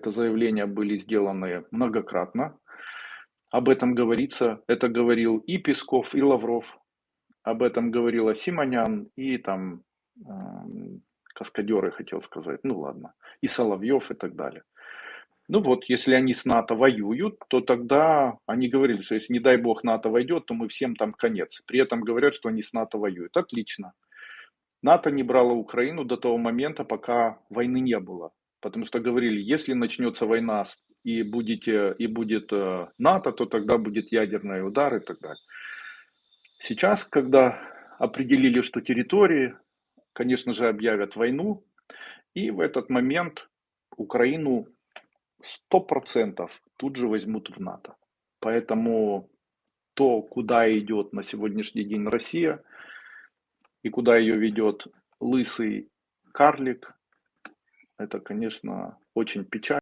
Это заявления были сделаны многократно. Об этом говорится. Это говорил и Песков, и Лавров. Об этом говорила Симонян и там э, каскадеры, хотел сказать. Ну ладно. И Соловьев и так далее. Ну вот, если они с НАТО воюют, то тогда они говорили, что если не дай бог НАТО войдет, то мы всем там конец. При этом говорят, что они с НАТО воюют. Отлично. НАТО не брало Украину до того момента, пока войны не было. Потому что говорили, если начнется война и, будете, и будет э, НАТО, то тогда будет ядерный удар и так далее. Сейчас, когда определили, что территории, конечно же, объявят войну, и в этот момент Украину 100% тут же возьмут в НАТО. Поэтому то, куда идет на сегодняшний день Россия, и куда ее ведет лысый карлик, это, конечно, очень печально.